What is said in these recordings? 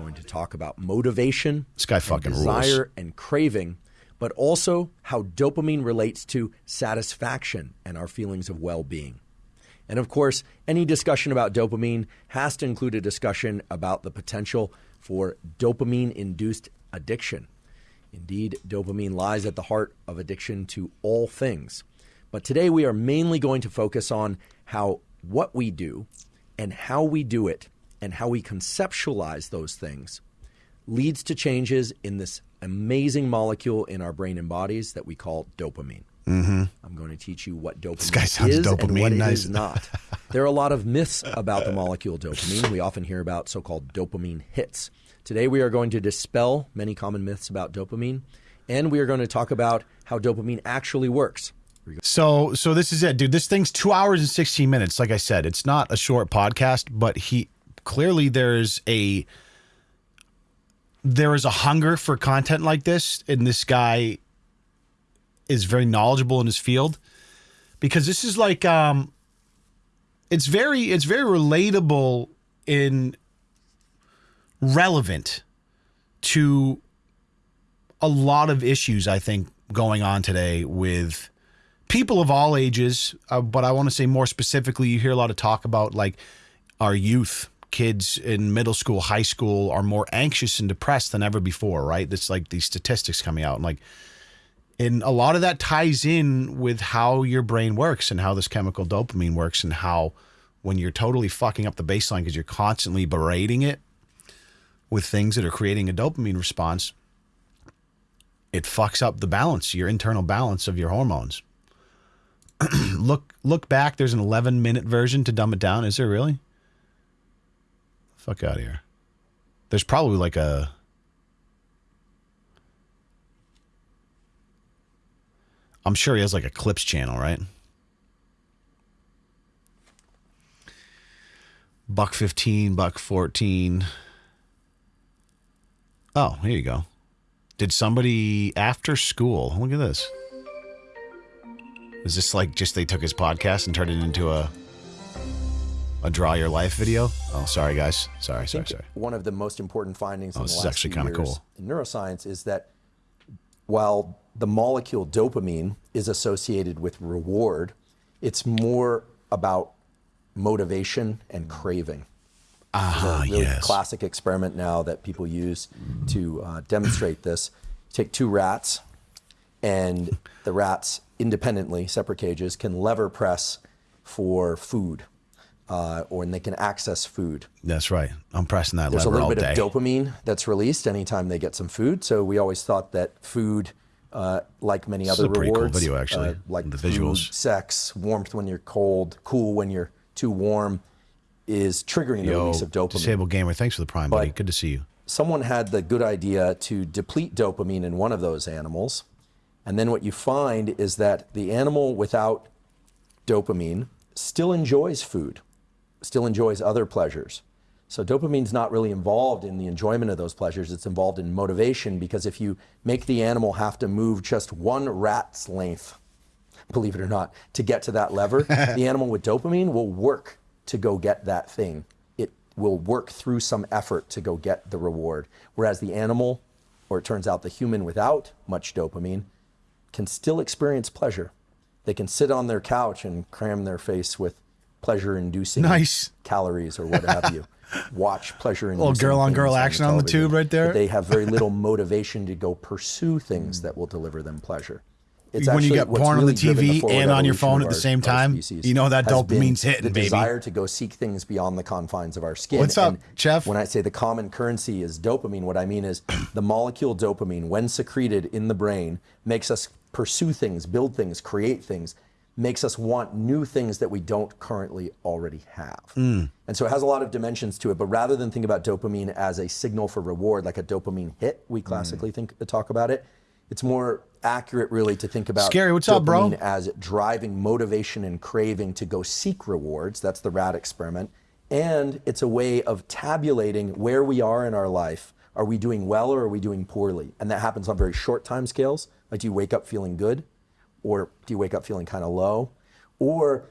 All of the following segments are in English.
going to talk about motivation, This guy fucking rules. desire, and craving, but also how dopamine relates to satisfaction and our feelings of well being. And of course, any discussion about dopamine has to include a discussion about the potential for dopamine induced addiction. Indeed, dopamine lies at the heart of addiction to all things. But today we are mainly going to focus on how what we do and how we do it and how we conceptualize those things leads to changes in this amazing molecule in our brain and bodies that we call dopamine. Mm-hmm. I'm going to teach you what dopamine this guy sounds is and dopamine what it nice. is not. there are a lot of myths about the molecule dopamine. We often hear about so-called dopamine hits. Today we are going to dispel many common myths about dopamine, and we are going to talk about how dopamine actually works. So so this is it, dude. This thing's two hours and sixteen minutes. Like I said, it's not a short podcast, but he clearly there's a there is a hunger for content like this, and this guy is very knowledgeable in his field. Because this is like um it's very it's very relatable in relevant to a lot of issues I think going on today with people of all ages, uh, but I want to say more specifically, you hear a lot of talk about like our youth, kids in middle school, high school are more anxious and depressed than ever before, right? That's like these statistics coming out and like, and a lot of that ties in with how your brain works and how this chemical dopamine works and how when you're totally fucking up the baseline because you're constantly berating it with things that are creating a dopamine response, it fucks up the balance, your internal balance of your hormones. look look back. There's an 11 minute version to dumb it down. Is there really? Fuck out of here. There's probably like a. I'm sure he has like a clips channel, right? Buck 15, buck 14. Oh, here you go. Did somebody after school? Look at this. Is this like just they took his podcast and turned it into a a draw your life video? Oh, sorry guys. Sorry, sorry, sorry. One of the most important findings Oh, in this the is last actually few kinda years cool. in neuroscience is that while the molecule dopamine is associated with reward, it's more about motivation and craving. Ah, really yes. classic experiment now that people use to uh, demonstrate this. Take two rats, and the rats independently, separate cages, can lever press for food, uh, or and they can access food. That's right. I'm pressing that There's a little bit day. of dopamine that's released anytime they get some food. So we always thought that food, uh, like many This is other a pretty cool rewards, video, actually, uh, like the food, visuals. sex, warmth when you're cold, cool when you're too warm, is triggering the Yo, release of dopamine. Disabled Gamer, thanks for the prime, buddy. Good to see you. someone had the good idea to deplete dopamine in one of those animals. And then what you find is that the animal without dopamine still enjoys food, still enjoys other pleasures. So dopamine's not really involved in the enjoyment of those pleasures. It's involved in motivation because if you make the animal have to move just one rat's length, believe it or not, to get to that lever, the animal with dopamine will work to go get that thing. It will work through some effort to go get the reward. Whereas the animal, or it turns out the human without much dopamine, can still experience pleasure. They can sit on their couch and cram their face with pleasure inducing Nice. calories or what have you. Watch pleasure inducing Little girl-on-girl action on the television, tube right there. but They have very little motivation to go pursue things that will deliver them pleasure. It's When you get porn on the TV forward and on your phone at the same time, you know that dopamine's hitting, the baby. desire to go seek things beyond the confines of our skin. What's up, And Jeff? When I say the common currency is dopamine, what I mean is the molecule dopamine, when secreted in the brain, makes us pursue things, build things, create things, makes us want new things that we don't currently already have. Mm. And so it has a lot of dimensions to it. But rather than think about dopamine as a signal for reward, like a dopamine hit, we classically think to talk about it. It's more accurate, really, to think about Scary, what's up, bro? dopamine as driving motivation and craving to go seek rewards. That's the rat experiment. And it's a way of tabulating where we are in our life. Are we doing well or are we doing poorly? And that happens on very short time scales. Like, do you wake up feeling good? Or do you wake up feeling kind of low? Or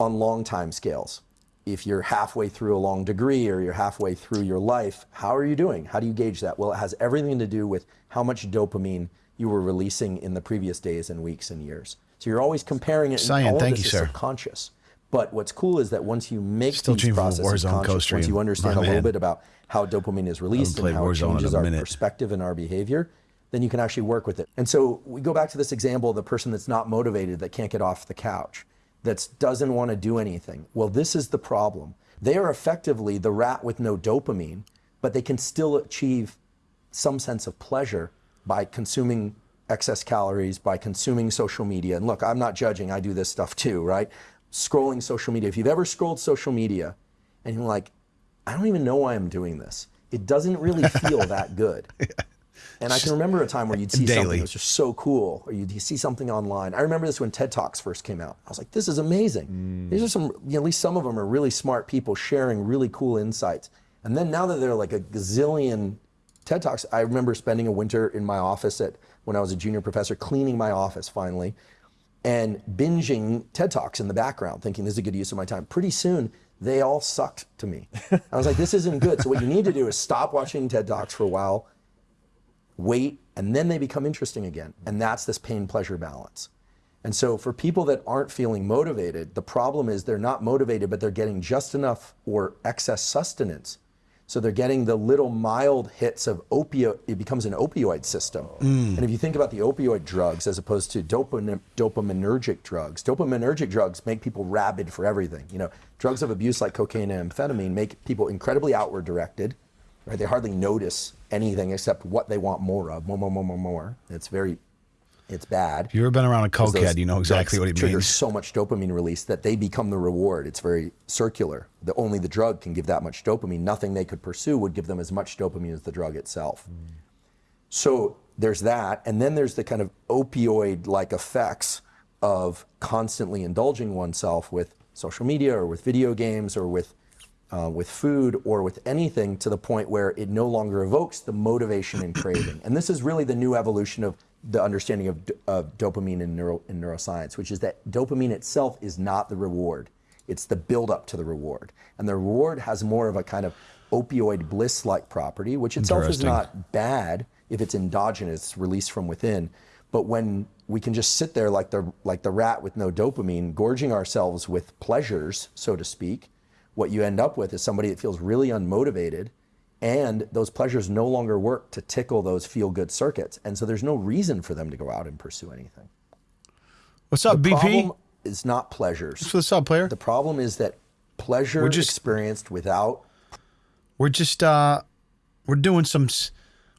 on long time scales. if you're halfway through a long degree or you're halfway through your life, how are you doing? How do you gauge that? Well, it has everything to do with how much dopamine you were releasing in the previous days and weeks and years. So you're always comparing it. Cyan, thank this you, is sir. Subconscious. But what's cool is that once you make Still these processes conscious, once you understand My a little bit about how dopamine is released and how it changes our minute. perspective and our behavior, then you can actually work with it. And so we go back to this example of the person that's not motivated, that can't get off the couch, that doesn't want to do anything. Well, this is the problem. They are effectively the rat with no dopamine, but they can still achieve some sense of pleasure by consuming excess calories, by consuming social media. And look, I'm not judging, I do this stuff too, right? Scrolling social media. If you've ever scrolled social media and you're like, I don't even know why I'm doing this, it doesn't really feel that good. And I can remember a time where you'd see something Daily. that was just so cool, or you'd see something online. I remember this when TED Talks first came out. I was like, this is amazing. Mm. These are some, you know, at least some of them are really smart people sharing really cool insights. And then now that there are like a gazillion TED Talks, I remember spending a winter in my office at when I was a junior professor, cleaning my office finally, and binging TED Talks in the background, thinking this is a good use of my time. Pretty soon, they all sucked to me. I was like, this isn't good. So what you need to do is stop watching TED Talks for a while, wait, and then they become interesting again. And that's this pain pleasure balance. And so for people that aren't feeling motivated, the problem is they're not motivated, but they're getting just enough or excess sustenance. So they're getting the little mild hits of opioid, it becomes an opioid system. Mm. And if you think about the opioid drugs as opposed to dopamine, dopaminergic drugs, dopaminergic drugs make people rabid for everything. You know, drugs of abuse like cocaine and amphetamine make people incredibly outward directed, right? They hardly notice anything except what they want more of, more, more, more, more, more. It's very, it's bad. If you've ever been around a cokehead, you know exactly what trigger means. so much dopamine release that they become the reward. It's very circular. The only the drug can give that much dopamine. Nothing they could pursue would give them as much dopamine as the drug itself. Mm. So there's that, and then there's the kind of opioid-like effects of constantly indulging oneself with social media or with video games or with uh, with food or with anything to the point where it no longer evokes the motivation and craving. And this is really the new evolution of the understanding of, of dopamine in, neuro, in neuroscience, which is that dopamine itself is not the reward. It's the buildup to the reward. And the reward has more of a kind of opioid bliss like property, which itself is not bad if it's endogenous, released from within. But when we can just sit there like the, like the rat with no dopamine, gorging ourselves with pleasures, so to speak, what you end up with is somebody that feels really unmotivated and those pleasures no longer work to tickle those feel good circuits. And so there's no reason for them to go out and pursue anything. What's up, The BP? problem is not pleasures. What's up, player? The problem is that pleasure We're just- experienced without We're just uh, we're doing some,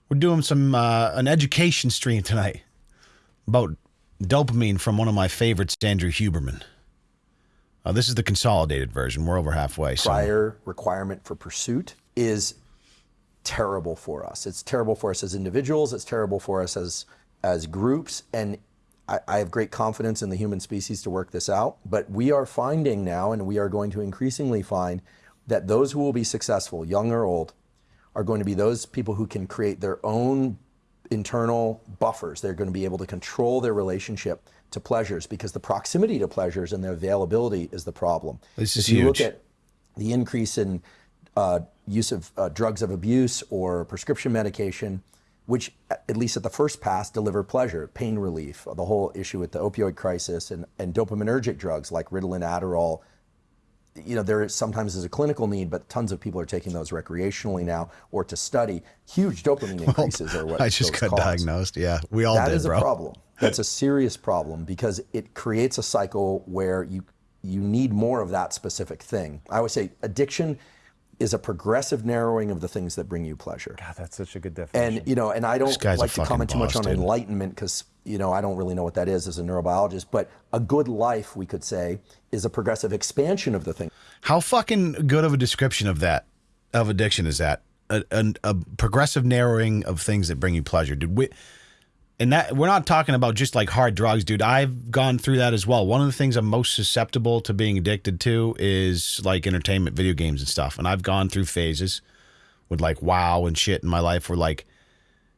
we're doing some uh, an education stream tonight about dopamine from one of my favorites, Andrew Huberman. Uh, this is the consolidated version. We're over halfway. So prior requirement for pursuit is terrible for us. It's terrible for us as individuals. It's terrible for us as as groups. And I, I have great confidence in the human species to work this out. But we are finding now, and we are going to increasingly find that those who will be successful, young or old, are going to be those people who can create their own internal buffers. They're going to be able to control their relationship to pleasures because the proximity to pleasures and their availability is the problem. This is if you look at the increase in uh, use of uh, drugs of abuse or prescription medication, which at least at the first pass deliver pleasure, pain relief, the whole issue with the opioid crisis and, and dopaminergic drugs like Ritalin, Adderall, you know, there is sometimes is a clinical need, but tons of people are taking those recreationally now or to study. Huge dopamine increases are what I just got cause. diagnosed. Yeah, we all That did, is bro. a problem. That's a serious problem because it creates a cycle where you you need more of that specific thing. I would say addiction is a progressive narrowing of the things that bring you pleasure. God, that's such a good definition. And you know, and I don't like to comment too much boss, on dude. enlightenment because you know I don't really know what that is as a neurobiologist. But a good life, we could say, is a progressive expansion of the thing. How fucking good of a description of that of addiction is that? A, a, a progressive narrowing of things that bring you pleasure, Did We, and that we're not talking about just like hard drugs, dude. I've gone through that as well. One of the things I'm most susceptible to being addicted to is like entertainment, video games, and stuff. And I've gone through phases with like WoW and shit in my life where like.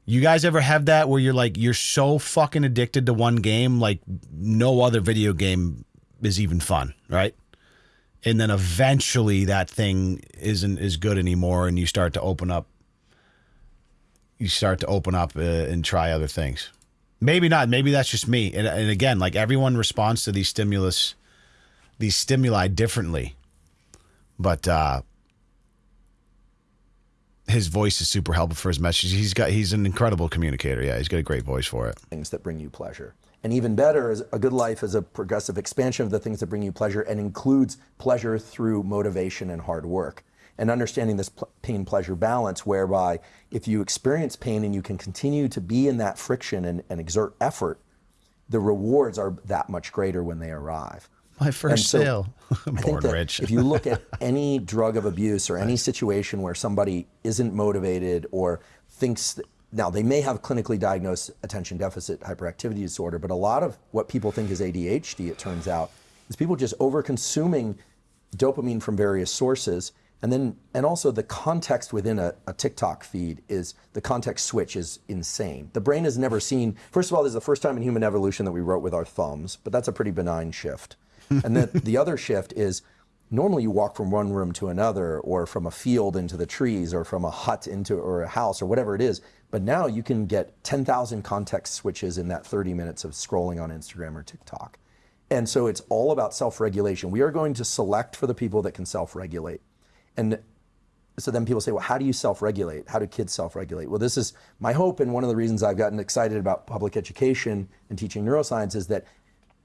You guys ever have that where you're like you're so fucking addicted to one game like no other video game is even fun, right? and then eventually that thing isn't as good anymore and you start to open up you start to open up uh, and try other things. Maybe not. Maybe that's just me. And, and again like everyone responds to these stimulus these stimuli differently. But uh his voice is super helpful for his message. He's got he's an incredible communicator. Yeah he's got a great voice for it. Things that bring you pleasure. And even better, is a good life is a progressive expansion of the things that bring you pleasure and includes pleasure through motivation and hard work. And understanding this pain pleasure balance, whereby if you experience pain and you can continue to be in that friction and, and exert effort, the rewards are that much greater when they arrive. my first so, sale I think born rich if you look at any drug of abuse or any situation where somebody isn't motivated or thinks that, now they may have clinically diagnosed attention deficit hyperactivity disorder, but a lot of what people think is ADHD, it turns out, is people just over consuming dopamine from various sources. And then, and also the context within a, a TikTok feed is the context switch is insane. The brain has never seen, first of all, this is the first time in human evolution that we wrote with our thumbs, but that's a pretty benign shift. and then the other shift is normally you walk from one room to another or from a field into the trees or from a hut into or a house or whatever it is but now you can get 10,000 context switches in that 30 minutes of scrolling on Instagram or TikTok. And so it's all about self-regulation. We are going to select for the people that can self-regulate. And so then people say, well, how do you self-regulate? How do kids self-regulate? Well, this is my hope and one of the reasons I've gotten excited about public education and teaching neuroscience is that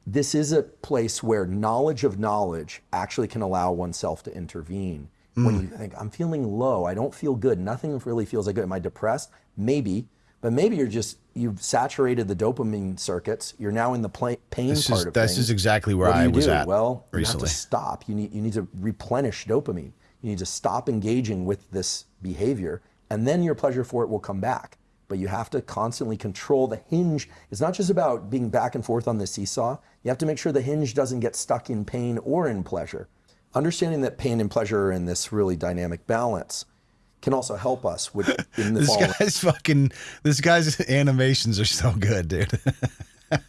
this is a place where knowledge of knowledge actually can allow oneself to intervene. Hmm. When you think, I'm feeling low, I don't feel good, nothing really feels like good. Am I depressed? Maybe. But maybe you're just, you've saturated the dopamine circuits. You're now in the pain this part is, of this things. is exactly where i was do? at Well, recently you have to stop. You need, you need to replenish dopamine. You need to stop engaging with this behavior, and then your pleasure for it will come back. But you have to constantly control the hinge. It's not just about being back and forth on the seesaw. You have to make sure the hinge doesn't get stuck in pain or in pleasure. Understanding that pain and pleasure are in this really dynamic balance can also help us with in the this following. guy's fucking this guy's animations are so good dude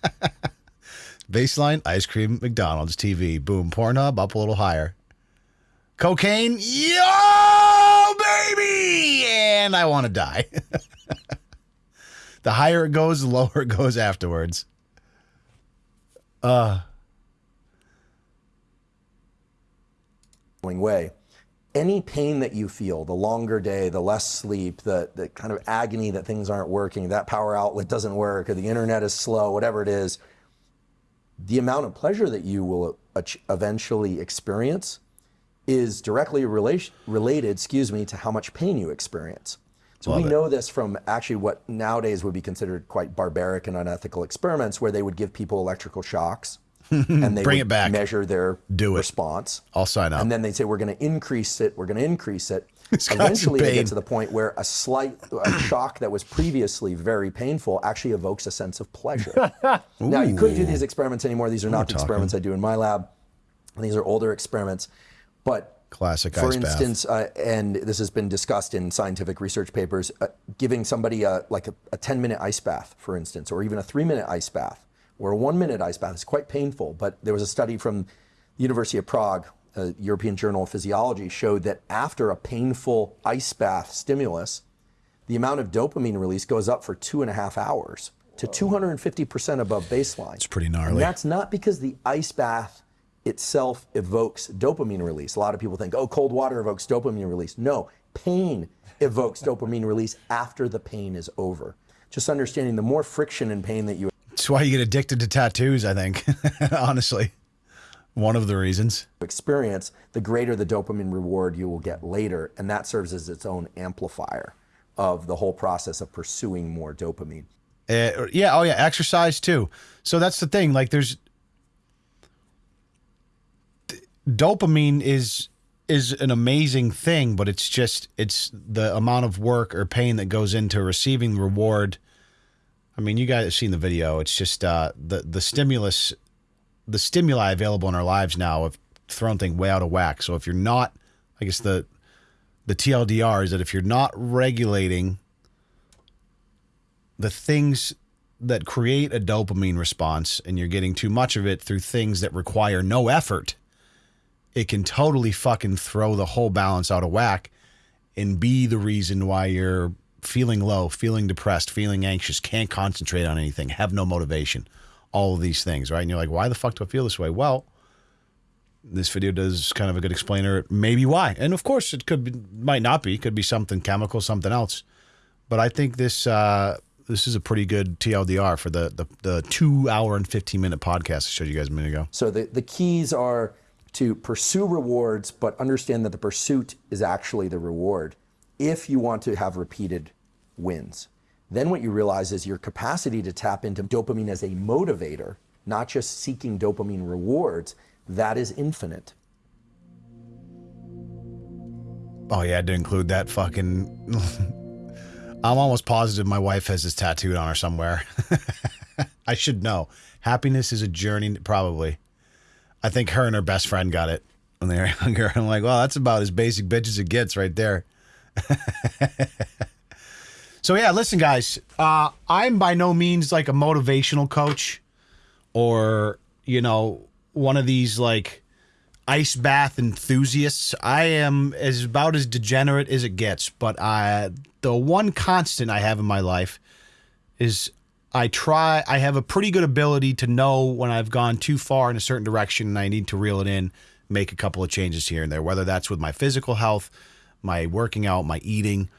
baseline ice cream mcdonald's tv boom pornhub up a little higher cocaine? Yo baby! And i want to die. The higher it goes the lower it goes afterwards. Uh, going way. Any pain that you feel, the longer day, the less sleep, the, the kind of agony that things aren't working, that power outlet doesn't work, or the internet is slow, whatever it is, the amount of pleasure that you will ach- eventually experience is directly relation, related, excuse me, to how much pain you experience. So Love we it. know this from actually what nowadays would be considered quite barbaric and unethical experiments where they would give people electrical shocks and they Bring would it back. measure their Do it. response. i'll sign up And then they'd say, we're going to increase it, we're going to increase it. Eventually, they get to the point where a slight a shock that was previously very painful actually evokes a sense of pleasure. now, you couldn't do these experiments anymore. These are not the experiments I do in my lab. These are older experiments. But Classic for ice bath. instance, uh, and this has been discussed in scientific research papers, uh, giving somebody a, like a, a 10 minute ice bath, for instance, or even a three minute ice bath, or a one minute ice bath is quite painful. But there was a study from the University of Prague, uh, European Journal of Physiology, showed that after a painful ice bath stimulus, the amount of dopamine release goes up for two and a half hours to 250% above baseline. It's pretty And gnarly. that's not because the ice bath itself evokes dopamine release. A lot of people think, oh, cold water evokes dopamine release. No, pain evokes dopamine release after the pain is over. Just understanding the more friction and pain that you That's why you get addicted to tattoos, I think. Honestly. One of the reasons. experience, the greater the dopamine reward you will get later. And that serves as its own amplifier of the whole process of pursuing more dopamine. Uh, yeah, oh yeah, exercise too. So that's the thing. Like there's dopamine is is an amazing thing, but it's just it's the amount of work or pain that goes into receiving reward. I mean, you guys have seen the video. It's just uh, the the stimulus, the stimuli available in our lives now have thrown things way out of whack. So if you're not, I guess the the TLDR is that if you're not regulating the things that create a dopamine response and you're getting too much of it through things that require no effort, it can totally fucking throw the whole balance out of whack and be the reason why you're feeling low, feeling depressed, feeling anxious, can't concentrate on anything, have no motivation, all of these things, right? And you're like, why the fuck do I feel this way? Well, this video does kind of a good explainer, maybe why. And of course, it could be, might not be, could be something chemical, something else. But I think this uh, this is a pretty good TLDR for the the, the two hour and fifteen minute podcast I showed you guys a minute ago. So the, the keys are to pursue rewards, but understand that the pursuit is actually the reward if you want to have repeated wins. Then what you realize is your capacity to tap into dopamine as a motivator, not just seeking dopamine rewards, that is infinite. Oh yeah, I include that fucking. I'm almost positive my wife has this tattooed on her somewhere. I should know. Happiness is a journey, probably. I think her and her best friend got it when they were younger. I'm like, well, that's about as basic bitch as it gets right there. so yeah, listen, guys. Uh, I'm by no means like a motivational coach, or you know, one of these like ice bath enthusiasts. I am as about as degenerate as it gets, but I the one constant I have in my life is I try I have a pretty good ability to know when I've gone too far in a certain direction and I need to reel it in, make a couple of changes here and there, whether that's with my physical health, my working out, my eating.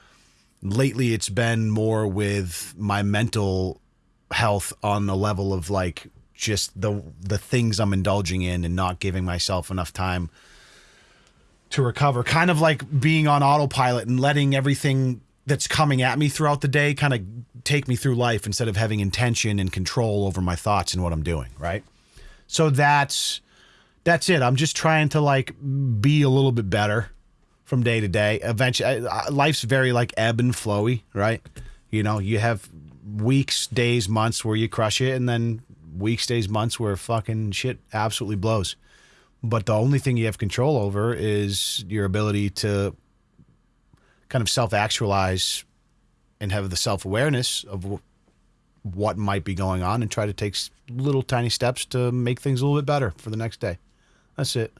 Lately it's been more with my mental health on the level of like just the the things I'm indulging in and not giving myself enough time to recover. Kind of like being on autopilot and letting everything that's coming at me throughout the day kind of take me through life instead of having intention and control over my thoughts and what I'm doing, right? So that's that's it. I'm just trying to like be a little bit better from day to day. Eventually, life's very like ebb and flowy, right? You know, you have weeks, days, months where you crush it, and then weeks, days, months where fucking shit absolutely blows. But the only thing you have control over is your ability to kind of self actualize and have the self awareness of w- what might be going on and try to take little tiny steps to make things a little bit better for the next day. That's it.